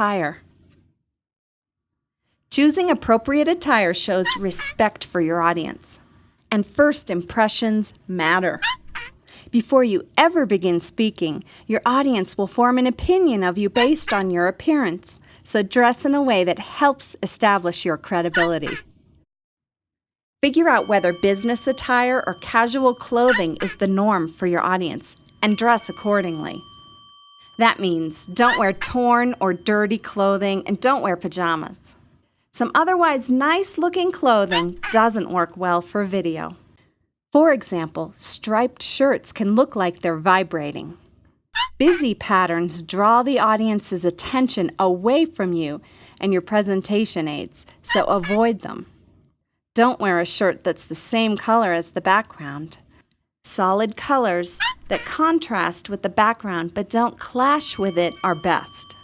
attire. Choosing appropriate attire shows respect for your audience. And first impressions matter. Before you ever begin speaking, your audience will form an opinion of you based on your appearance, so dress in a way that helps establish your credibility. Figure out whether business attire or casual clothing is the norm for your audience and dress accordingly. That means don't wear torn or dirty clothing and don't wear pajamas. Some otherwise nice looking clothing doesn't work well for video. For example, striped shirts can look like they're vibrating. Busy patterns draw the audience's attention away from you and your presentation aids, so avoid them. Don't wear a shirt that's the same color as the background. Solid colors that contrast with the background but don't clash with it are best.